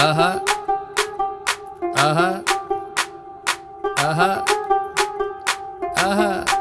Uh huh. Uh huh. Uh huh. Uh huh.